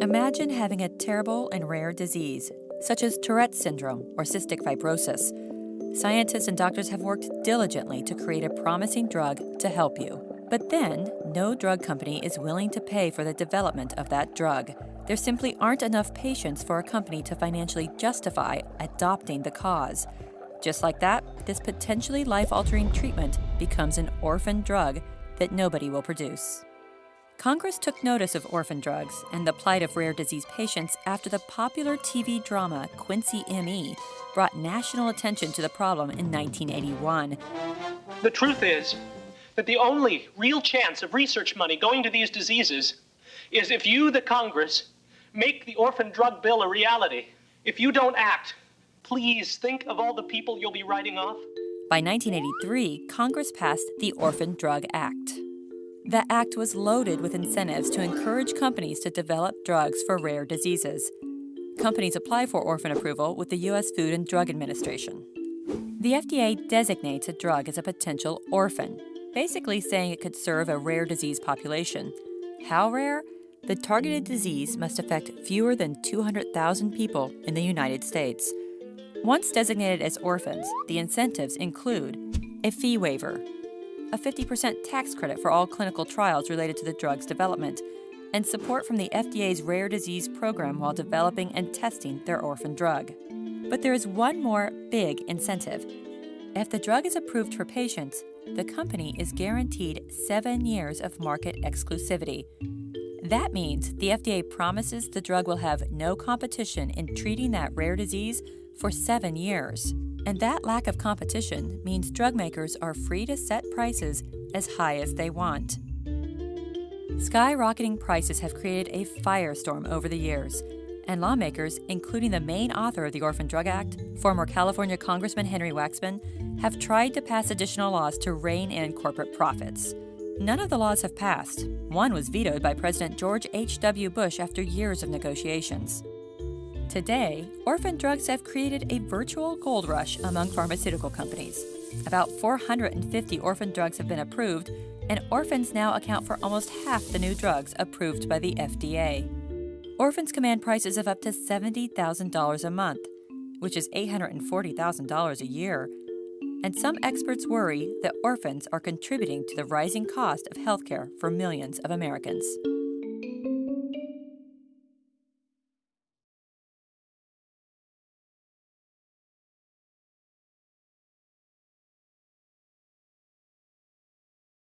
Imagine having a terrible and rare disease, such as Tourette's syndrome or cystic fibrosis. Scientists and doctors have worked diligently to create a promising drug to help you. But then, no drug company is willing to pay for the development of that drug. There simply aren't enough patients for a company to financially justify adopting the cause. Just like that, this potentially life altering treatment becomes an orphan drug that nobody will produce. Congress took notice of orphan drugs and the plight of rare disease patients after the popular TV drama Quincy M.E. brought national attention to the problem in 1981. The truth is that the only real chance of research money going to these diseases is if you, the Congress, make the orphan drug bill a reality. If you don't act, please think of all the people you'll be writing off. By 1983, Congress passed the Orphan Drug Act. The act was loaded with incentives to encourage companies to develop drugs for rare diseases. Companies apply for orphan approval with the U.S. Food and Drug Administration. The FDA designates a drug as a potential orphan, basically saying it could serve a rare disease population. How rare? The targeted disease must affect fewer than 200,000 people in the United States. Once designated as orphans, the incentives include a fee waiver, a 50% tax credit for all clinical trials related to the drug's development, and support from the FDA's rare disease program while developing and testing their orphan drug. But there is one more big incentive. If the drug is approved for patients, the company is guaranteed seven years of market exclusivity. That means the FDA promises the drug will have no competition in treating that rare disease for seven years. And that lack of competition means drug makers are free to set prices as high as they want. Skyrocketing prices have created a firestorm over the years, and lawmakers, including the main author of the Orphan Drug Act, former California Congressman Henry Waxman, have tried to pass additional laws to rein in corporate profits. None of the laws have passed. One was vetoed by President George H.W. Bush after years of negotiations. Today, orphan drugs have created a virtual gold rush among pharmaceutical companies. About 450 orphan drugs have been approved, and orphans now account for almost half the new drugs approved by the FDA. Orphans command prices of up to $70,000 a month, which is $840,000 a year. And some experts worry that orphans are contributing to the rising cost of healthcare for millions of Americans.